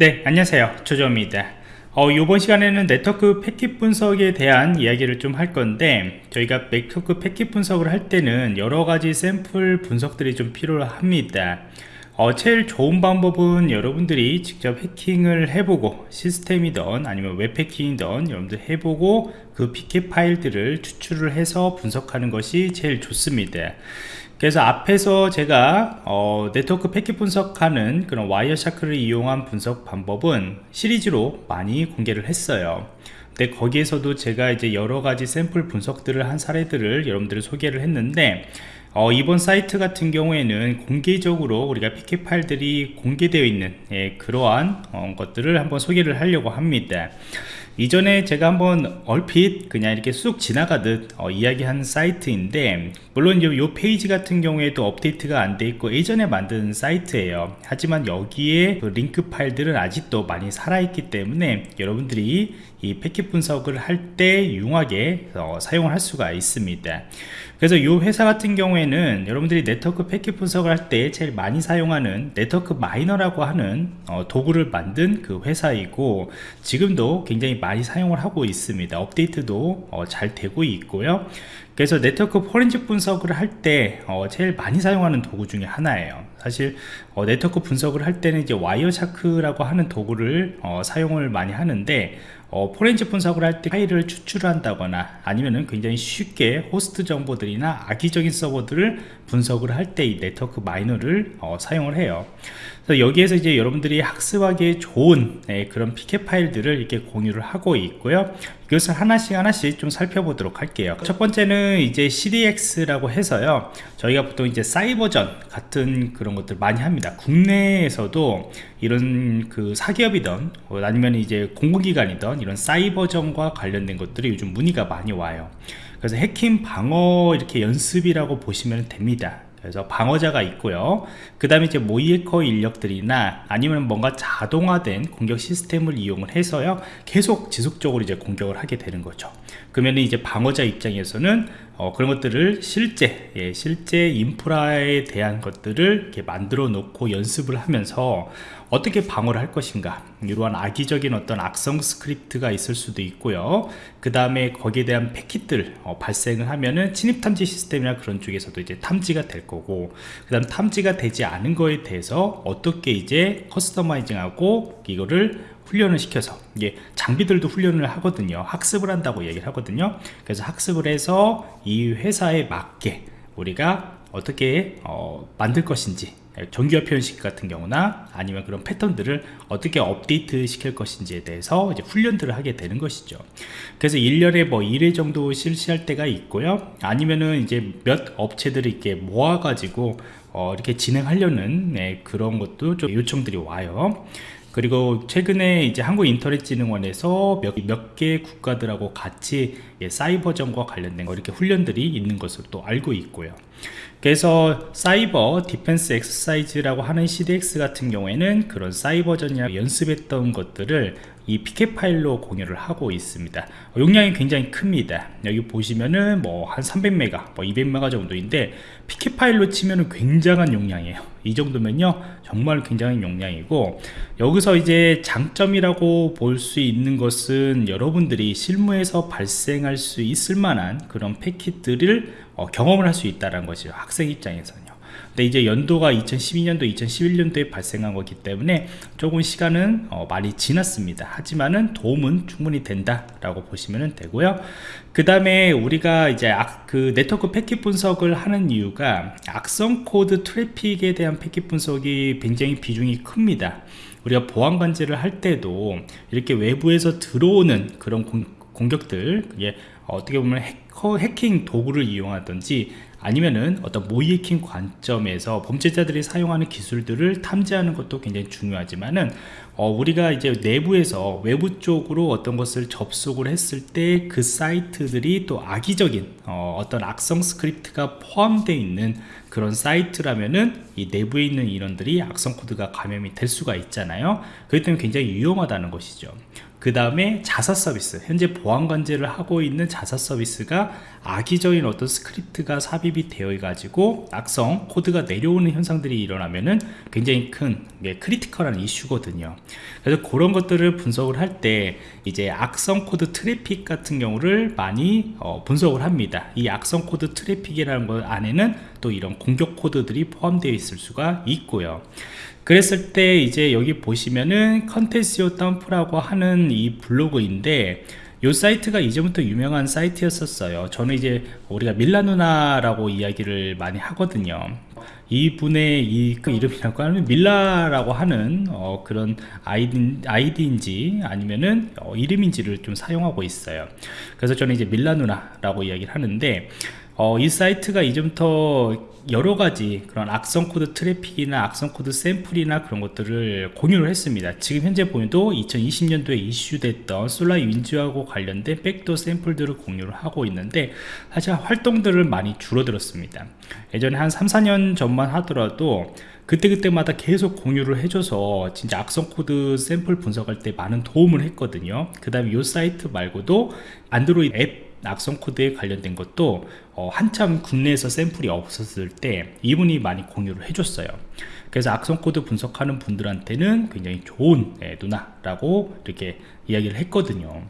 네 안녕하세요. 조조입니다. 어, 이번 시간에는 네트워크 패킷 분석에 대한 이야기를 좀 할 건데 저희가 네트워크 패킷 분석을 할 때는 여러가지 샘플 분석들이 좀 필요합니다. 어, 제일 좋은 방법은 여러분들이 직접 해킹을 해보고 시스템이든 아니면 웹 해킹이든 여러분들 해보고 그 PCAP 파일들을 추출을 해서 분석하는 것이 제일 좋습니다 그래서 앞에서 제가 어, 네트워크 패킷 분석하는 그런 Wireshark를 이용한 분석 방법은 시리즈로 많이 공개를 했어요. 근데 거기에서도 제가 이제 여러가지 샘플 분석들을 한 사례들을 여러분들 소개를 했는데 어, 이번 사이트 같은 경우에는 공개적으로 우리가 PCAP 파일들이 공개되어 있는 예, 그러한 어, 것들을 한번 소개를 하려고 합니다 이전에 제가 한번 얼핏 그냥 이렇게 쑥 지나가듯 어, 이야기한 사이트인데 물론 이 페이지 같은 경우에도 업데이트가 안 돼 있고 예전에 만든 사이트예요. 하지만 여기에 그 링크 파일들은 아직도 많이 살아있기 때문에 여러분들이 이 패킷 분석을 할 때 유용하게 어, 사용을 할 수가 있습니다 그래서 이 회사 같은 경우에는 여러분들이 네트워크 패킷 분석을 할 때 제일 많이 사용하는 NetworkMiner라고 하는 어, 도구를 만든 그 회사이고 지금도 굉장히 많이 사용을 하고 있습니다. 업데이트도 어, 잘 되고 있고요. 그래서 네트워크 포렌식 분석을 할때 어, 제일 많이 사용하는 도구 중에 하나예요 사실 어, 네트워크 분석을 할 때는 이제 Wireshark라고 하는 도구를 어, 사용을 많이 하는데 어, 포렌식 분석을 할 때 파일을 추출한다거나 아니면은 굉장히 쉽게 호스트 정보들이나 악의적인 서버들을 분석을 할 때 이 NetworkMiner를 어, 사용을 해요. 그래서 여기에서 이제 여러분들이 학습하기에 좋은 네, 그런 PCAP 파일들을 이렇게 공유를 하고 있고요. 이것을 하나씩 하나씩 좀 살펴보도록 할게요. 첫 번째는 이제 CDX라고 해서요. 저희가 보통 이제 사이버전 같은 그런 것들 많이 합니다. 국내에서도 이런 그 사기업이든 아니면 이제 공공기관이든 이런 사이버전과 관련된 것들이 요즘 문의가 많이 와요. 그래서 해킹 방어 이렇게 연습이라고 보시면 됩니다. 그래서 방어자가 있고요. 그 다음에 이제 모이에커 인력들이나 아니면 뭔가 자동화된 공격 시스템을 이용을 해서요. 계속 지속적으로 이제 공격을 하게 되는 거죠 그러면 이제 방어자 입장에서는 어, 그런 것들을 실제 예, 실제 인프라에 대한 것들을 이렇게 만들어 놓고 연습을 하면서 어떻게 방어를 할 것인가 이러한 악의적인 어떤 악성 스크립트가 있을 수도 있고요. 그 다음에 거기에 대한 패킷들 어, 발생을 하면은 침입 탐지 시스템이나 그런 쪽에서도 이제 탐지가 될 거고 그 다음 탐지가 되지 않은 거에 대해서 어떻게 이제 customizing하고 이거를 훈련을 시켜서. 이게 장비들도 훈련을 하거든요. 학습을 한다고 얘기를 하거든요. 그래서 학습을 해서 이 회사에 맞게 우리가 어떻게 어, 만들 것인지 정규화 표현식 같은 경우나 아니면 그런 패턴들을 어떻게 업데이트 시킬 것인지에 대해서 이제 훈련들을 하게 되는 것이죠. 그래서 1년에 뭐 1회 정도 실시할 때가 있고요. 아니면은 이제 몇 업체들이 이렇게 모아 가지고 어, 이렇게 진행하려는 네, 그런 것도 좀 요청들이 와요 그리고 최근에 이제 한국인터넷진흥원에서 몇, 몇 개 국가들하고 같이 예, 사이버전과 관련된 거 이렇게 훈련들이 있는 것을 또 알고 있고요. 그래서 Cyber Defense Exercise라고 하는 CDX 같은 경우에는 그런 사이버전이나 연습했던 것들을 이 PCAP 파일로 공유를 하고 있습니다. 용량이 굉장히 큽니다. 여기 보시면은 뭐 한 300메가 뭐 200메가 정도인데 PCAP 파일로 치면은 굉장한 용량이에요. 이 정도면요 정말 굉장히 용량이고 여기서 이제 장점이라고 볼 수 있는 것은 여러분들이 실무에서 발생할 수 있을 만한 그런 패킷들을 어, 경험을 할 수 있다는 것이죠 학생 입장에서는 근데 이제 연도가 2012년도 2011년도에 발생한 거기 때문에 조금 시간은 어, 많이 지났습니다. 하지만은 도움은 충분히 된다 라고 보시면 되고요. 그 다음에 우리가 이제 악, 그 네트워크 패킷 분석을 하는 이유가 악성 코드 트래픽에 대한 패킷 분석이 굉장히 비중이 큽니다. 우리가 보안 관제를 할 때도 이렇게 외부에서 들어오는 그런 공, 공격들 예, 어떻게 보면 해커, 해킹 도구를 이용하든지 아니면은 어떤 모의해킹 관점에서 범죄자들이 사용하는 기술들을 탐지하는 것도 굉장히 중요하지만은 어, 우리가 이제 내부에서 외부 쪽으로 어떤 것을 접속을 했을 때 그 사이트들이 또 악의적인 어, 떤 악성 스크립트가 포함되어 있는 그런 사이트라면은 이 내부에 있는 인원들이 악성 코드가 감염이 될 수가 있잖아요. 그렇기 때문에 굉장히 위험하다는 것이죠 그 다음에 자사 서비스 현재 보안 관제를 하고 있는 자사 서비스가 악의적인 어떤 스크립트가 삽입이 되어 가지고 악성 코드가 내려오는 현상들이 일어나면은 굉장히 큰 예, critical한 이슈거든요. 그래서 그런 것들을 분석을 할 때 이제 악성 코드 트래픽 같은 경우를 많이 어, 분석을 합니다. 이 악성 코드 트래픽이라는 것 안에는 또 이런 공격 코드들이 포함되어 있을 수가 있고요 그랬을 때 이제 여기 보시면은 Contagio Dump라고 하는 이 블로그인데 이 사이트가 예전부터 유명한 사이트였었어요. 저는 이제 우리가 밀라누나라고 이야기를 많이 하거든요. 이분의 이 그 이름이라고 하면 밀라라고 하는 어, 그런 아이디, 아이디인지 아니면은 어, 이름인지를 좀 사용하고 있어요. 그래서 저는 이제 밀라누나라고 이야기를 하는데 어, 이 사이트가 예전부터 여러 가지 그런 악성 코드 트래픽이나 악성 코드 샘플이나 그런 것들을 공유를 했습니다. 지금 현재 보면도 2020년도에 이슈됐던 SolarWinds하고 관련된 백도어 샘플들을 공유를 하고 있는데 사실 활동들을 많이 줄어들었습니다. 예전에 한 3, 4년 전만 하더라도 그때그때마다 계속 공유를 해줘서 진짜 악성 코드 샘플 분석할 때 많은 도움을 했거든요. 그 다음에 이 사이트 말고도 안드로이드 앱 악성 코드에 관련된 것도 어, 한참 국내에서 샘플이 없었을 때 이분이 많이 공유를 해줬어요. 그래서 악성 코드 분석하는 분들한테는 굉장히 좋은 네, 누나라고 이렇게 이야기를 했거든요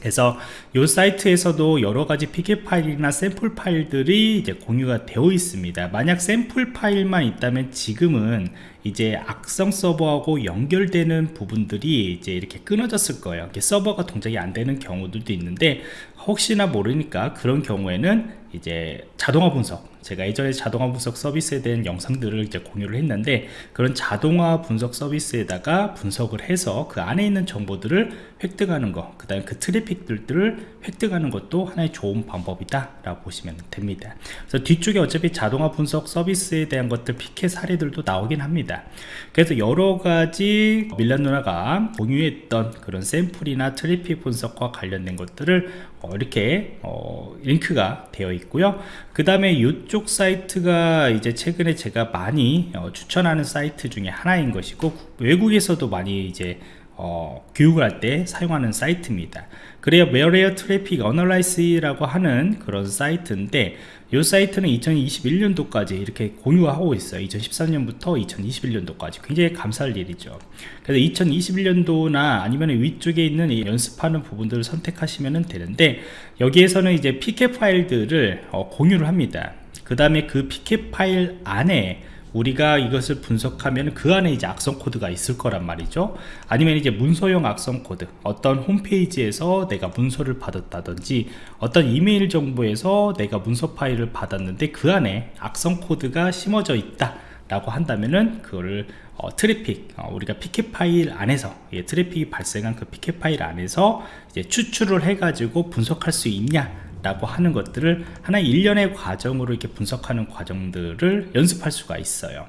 그래서 이 사이트에서도 여러가지 PK 파일이나 샘플 파일들이 이제 공유가 되어 있습니다. 만약 샘플 파일만 있다면 지금은 이제 악성 서버하고 연결되는 부분들이 이제 이렇게 끊어졌을 거예요. 이렇게 서버가 동작이 안 되는 경우들도 있는데 혹시나 모르니까 그런 경우에는 이제 자동화 분석 제가 예전에 자동화 분석 서비스에 대한 영상들을 이제 공유를 했는데 그런 자동화 분석 서비스에다가 분석을 해서 그 안에 있는 정보들을 획득하는 것 그 다음에 그 트래픽들을 획득하는 것도 하나의 좋은 방법이다 라고 보시면 됩니다. 그래서 뒤쪽에 어차피 자동화 분석 서비스에 대한 것들 PCAP 사례들도 나오긴 합니다. 그래서 여러 가지 밀라 누나가 공유했던 그런 샘플이나 트래픽 분석과 관련된 것들을 어, 이렇게 어, 링크가 되어 있고요. 그 다음에 이쪽 사이트가 이제 최근에 제가 많이 어, 추천하는 사이트 중에 하나인 것이고 외국에서도 많이 이제 어, 교육을 할 때 사용하는 사이트입니다. 그래야 malware traffic analysis라고 하는 그런 사이트인데 이 사이트는 2021년도까지 이렇게 공유하고 있어요. 2013년부터 2021년도까지. 굉장히 감사할 일이죠. 그래서 2021년도나 아니면 위쪽에 있는 연습하는 부분들을 선택하시면 되는데 여기에서는 이제 PCAP 파일들을 어, 공유를 합니다. 그 다음에 그 PCAP 파일 안에 우리가 이것을 분석하면 그 안에 이제 악성 코드가 있을 거란 말이죠. 아니면 이제 문서용 악성 코드 어떤 홈페이지에서 내가 문서를 받았다든지 어떤 이메일 정보에서 내가 문서 파일을 받았는데 그 안에 악성 코드가 심어져 있다 라고 한다면은 그거를 어, 트래픽 어, 우리가 PCAP 파일 안에서 예, 트래픽이 발생한 그 PCAP 파일 안에서 이제 추출을 해 가지고 분석할 수 있냐 라고 하는 것들을 하나의 일련의 과정으로 이렇게 분석하는 과정들을 연습할 수가 있어요.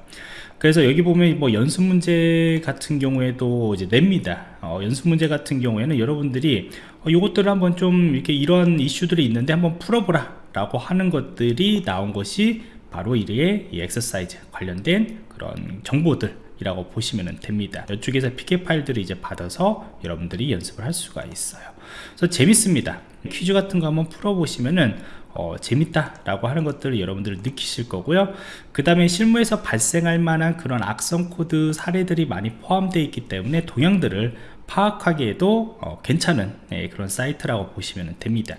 그래서 여기 보면 뭐 연습 문제 같은 경우에도 이제 냅니다. 어, 연습 문제 같은 경우에는 여러분들이 어, 이것들을 한번 좀 이렇게 이런 이슈들이 있는데 한번 풀어보라 라고 하는 것들이 나온 것이 바로 이의 이 엑서사이즈 관련된 그런 정보들 이라고 보시면 됩니다. 이쪽에서 PCAP 파일들을 이제 받아서 여러분들이 연습을 할 수가 있어요. 그래서 재밌습니다. 퀴즈 같은 거 한번 풀어보시면은 어, 재밌다 라고 하는 것들을 여러분들이 느끼실 거고요. 그 다음에 실무에서 발생할 만한 그런 악성 코드 사례들이 많이 포함되어 있기 때문에 동향들을 파악하기에도 어, 괜찮은 네, 그런 사이트라고 보시면 됩니다.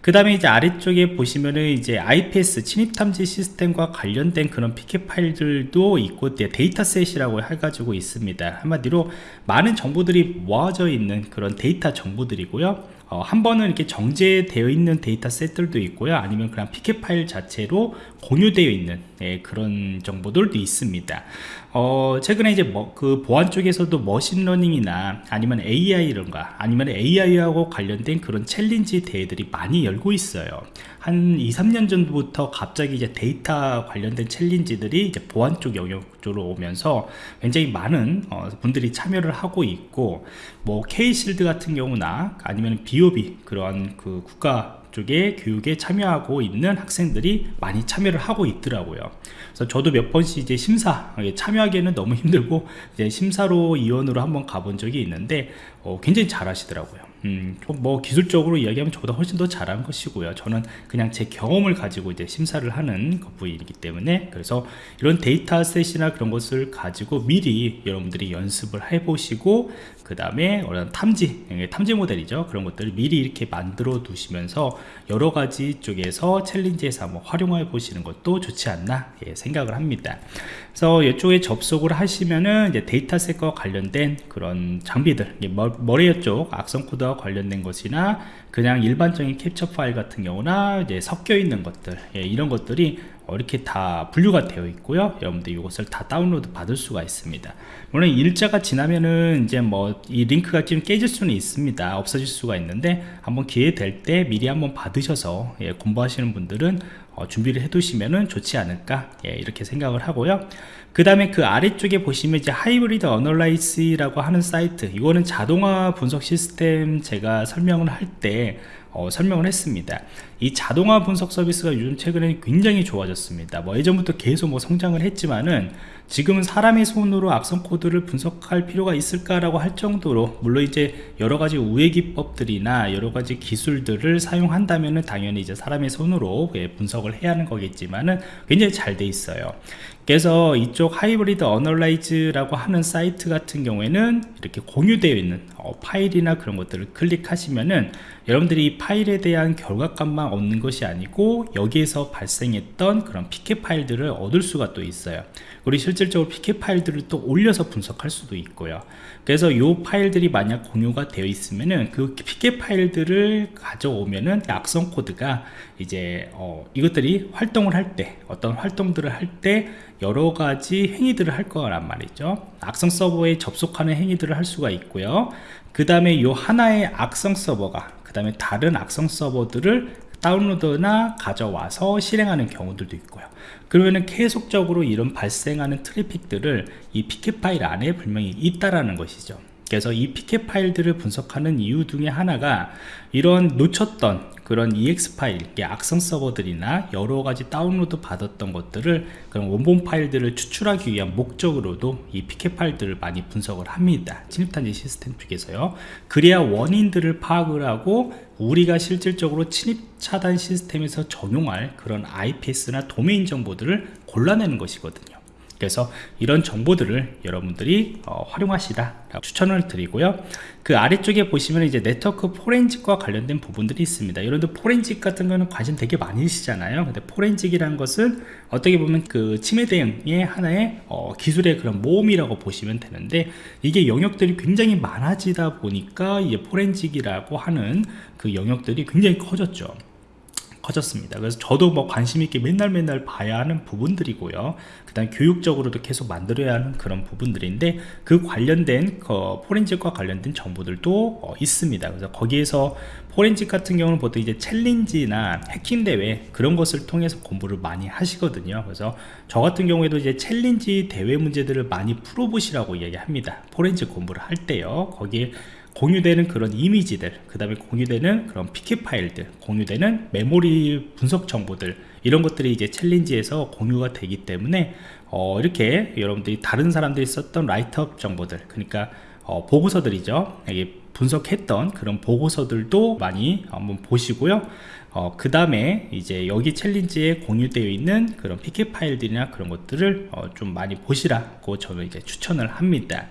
그 다음에 이제 아래쪽에 보시면은 이제 IPS 침입 탐지 시스템과 관련된 그런 PCAP 파일들도 있고 dataset이라고 해가지고 있습니다. 한마디로 많은 정보들이 모아져 있는 그런 데이터 정보들이고요. 어, 한 번은 이렇게 정제되어 있는 dataset들도 있고요. 아니면 그냥 PCAP 파일 자체로 공유되어 있는 네, 그런 정보들도 있습니다. 어, 최근에 이제 뭐, 그 보안 쪽에서도 machine learning이나 아니면 AI 이런가 아니면 AI하고 관련된 그런 챌린지 대회들이 많이 열고 있어요. 한 2, 3년 전부터 갑자기 이제 데이터 관련된 챌린지들이 이제 보안 쪽 영역 쪽으로 오면서 굉장히 많은 어, 분들이 참여를 하고 있고 뭐 K-Shield 같은 경우나 아니면 BOB 그런 그 국가 쪽에 교육에 참여하고 있는 학생들이 많이 참여를 하고 있더라고요 그래서 저도 몇 번씩 이제 심사 참여하기에는 너무 힘들고 이제 심사위원으로 한번 가본 적이 있는데 어, 굉장히 잘 하시더라고요 음, 뭐 기술적으로 이야기하면 저보다 훨씬 더 잘한 것이고요. 저는 그냥 제 경험을 가지고 이제 심사를 하는 부분이기 때문에 그래서 이런 dataset이나 그런 것을 가지고 미리 여러분들이 연습을 해보시고 그 다음에 어떤 탐지, 탐지 모델이죠. 그런 것들을 미리 이렇게 만들어 두시면서 여러 가지 쪽에서 챌린지에서 한번 활용해 보시는 것도 좋지 않나 예, 생각을 합니다. 그래서 이쪽에 접속을 하시면은 이제 dataset과 관련된 그런 장비들, malware 쪽 악성 코드와 관련된 것이나 그냥 일반적인 캡처 파일 같은 경우나 이제 섞여 있는 것들, 예, 이런 것들이 이렇게 다 분류가 되어 있고요. 여러분들 이것을 다 다운로드 받을 수가 있습니다. 물론 일자가 지나면은 이제 뭐 이 링크가 좀 깨질 수는 있습니다. 없어질 수가 있는데 한번 기회 될 때 미리 한번 받으셔서 예, 공부하시는 분들은 어, 준비를 해 두시면은 좋지 않을까 예, 이렇게 생각을 하고요. 그 다음에 그 아래쪽에 보시면 이제 Hybrid Analysis라고 하는 사이트 이거는 자동화 분석 시스템 제가 설명을 할때 어, 설명을 했습니다. 이 자동화 분석 서비스가 요즘 최근에 굉장히 좋아졌습니다. 뭐 예전부터 계속 뭐 성장을 했지만은 지금은 사람의 손으로 악성 코드를 분석할 필요가 있을까라고 할 정도로 물론 이제 여러 가지 우회 기법들이나 여러 가지 기술들을 사용한다면은 당연히 이제 사람의 손으로 예, 분석을 해야 하는 거겠지만은 굉장히 잘 돼 있어요. 그래서 이쪽 Hybrid Analysis라고 하는 사이트 같은 경우에는 이렇게 공유되어 있는 어, 파일이나 그런 것들을 클릭하시면은 여러분들이 이 파일에 대한 결과값만 얻는 것이 아니고 여기에서 발생했던 그런 pcap 파일들을 얻을 수가 또 있어요. 우리 실질적으로 pcap 파일들을 또 올려서 분석할 수도 있고요 그래서 이 파일들이 만약 공유가 되어 있으면은 그 pcap 파일들을 가져오면은 악성 코드가 이제 어, 이것들이 활동을 할 때 어떤 활동들을 할 때 여러 가지 행위들을 할 거란 말이죠. 악성 서버에 접속하는 행위들을 할 수가 있고요. 그 다음에 이 하나의 악성 서버가 그 다음에 다른 악성 서버들을 다운로드나 가져와서 실행하는 경우들도 있고요 그러면은 계속적으로 이런 발생하는 트래픽들을 이 피켓 파일 안에 분명히 있다라는 것이죠 그래서 이 피켓 파일들을 분석하는 이유 중에 하나가 이런 놓쳤던 그런 EX 파일, 악성 서버들이나 여러 가지 다운로드 받았던 것들을 그런 원본 파일들을 추출하기 위한 목적으로도 이 피켓 파일들을 많이 분석을 합니다. 침입탄지 시스템 쪽에서요. 그래야 원인들을 파악을 하고 우리가 실질적으로 침입 차단 시스템에서 적용할 그런 IPS나 도메인 정보들을 골라내는 것이거든요. 그래서 이런 정보들을 여러분들이 어, 활용하시라 추천을 드리고요. 그 아래쪽에 보시면 이제 네트워크 forensic과 관련된 부분들이 있습니다. 여러분들 포렌직 같은 거는 관심 되게 많으시잖아요. 근데 forensic이라는 것은 어떻게 보면 그 침해 대응의 하나의 어, 기술의 그런 모음이라고 보시면 되는데 이게 영역들이 굉장히 많아지다 보니까 이제 forensic이라고 하는 그 영역들이 굉장히 커졌죠 커졌습니다. 그래서 저도 뭐 관심 있게 맨날 맨날 봐야 하는 부분들이고요. 그 다음 교육적으로도 계속 만들어야 하는 그런 부분들인데 그 관련된 그 forensic과 관련된 정보들도 어, 있습니다. 그래서 거기에서 포렌직 같은 경우는 보통 이제 챌린지나 해킹 대회 그런 것을 통해서 공부를 많이 하시거든요. 그래서 저 같은 경우에도 이제 챌린지 대회 문제들을 많이 풀어보시라고 이야기합니다. 포렌직 공부를 할 때요. 거기에 공유되는 그런 이미지들 그 다음에 공유되는 그런 pcap 파일들 공유되는 메모리 분석 정보들 이런 것들이 이제 챌린지에서 공유가 되기 때문에 어, 이렇게 여러분들이 다른 사람들이 썼던 write-up 정보들 그러니까 어, 보고서들이죠. 이게 분석했던 그런 보고서들도 많이 한번 보시고요. 어, 그 다음에 이제 여기 챌린지에 공유되어 있는 그런 pcap 파일들이나 그런 것들을 어, 좀 많이 보시라고 저는 이제 추천을 합니다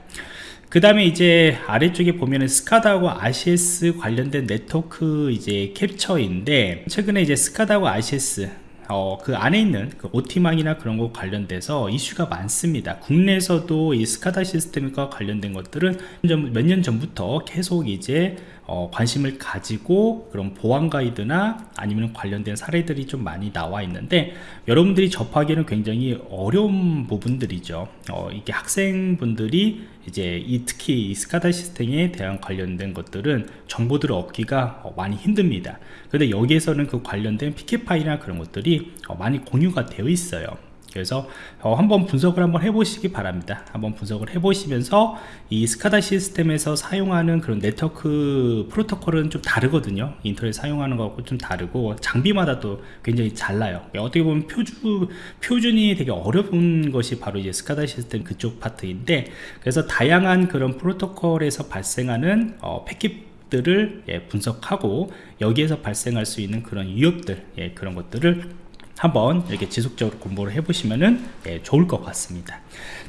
그 다음에 이제 아래쪽에 보면은 SCADA하고 ICS 관련된 네트워크 이제 캡처인데 최근에 이제 SCADA하고 ICS 어, 그 안에 있는 그 OT망이나 그런 거 관련돼서 이슈가 많습니다. 국내에서도 이 스카다 시스템과 관련된 것들은 몇 년 전부터 계속 이제 어, 관심을 가지고 그런 보안 가이드나 아니면 관련된 사례들이 좀 많이 나와 있는데 여러분들이 접하기에는 굉장히 어려운 부분들이죠 어, 이게 학생분들이 이제 이 특히 이 스카다 시스템에 대한 관련된 것들은 정보들을 얻기가 어, 많이 힘듭니다. 근데 여기에서는 그 관련된 피켓 파일이나 그런 것들이 어, 많이 공유가 되어 있어요 그래서 어, 한번 분석을 한번 해보시기 바랍니다. 한번 분석을 해보시면서 이 스카다 시스템에서 사용하는 그런 네트워크 프로토콜은 좀 다르거든요. 인터넷 사용하는 거하고 좀 다르고 장비마다 또 굉장히 달라요. 어떻게 보면 표준, 표준이 되게 어려운 것이 바로 이제 스카다 시스템 그쪽 파트인데 그래서 다양한 그런 프로토콜에서 발생하는 어, 패킷 들을 예, 분석하고 여기에서 발생할 수 있는 그런 위협들 예, 그런 것들을 한번 이렇게 지속적으로 공부를 해보시면은 예, 좋을 것 같습니다.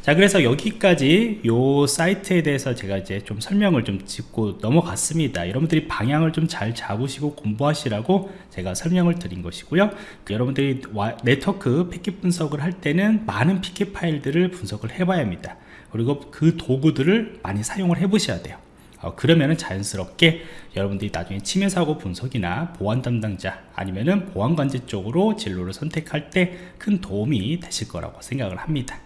자 그래서 여기까지 요 사이트에 대해서 제가 이제 좀 설명을 좀 짚고 넘어갔습니다. 여러분들이 방향을 좀 잘 잡으시고 공부하시라고 제가 설명을 드린 것이고요. 그 여러분들이 와, 네트워크 패킷 분석을 할 때는 많은 피켓 파일들을 분석을 해 봐야 합니다. 그리고 그 도구들을 많이 사용을 해 보셔야 돼요 어, 그러면은 자연스럽게 여러분들이 나중에 침해 사고 분석이나 보안 담당자 아니면은 보안 관제 쪽으로 진로를 선택할 때 큰 도움이 되실 거라고 생각을 합니다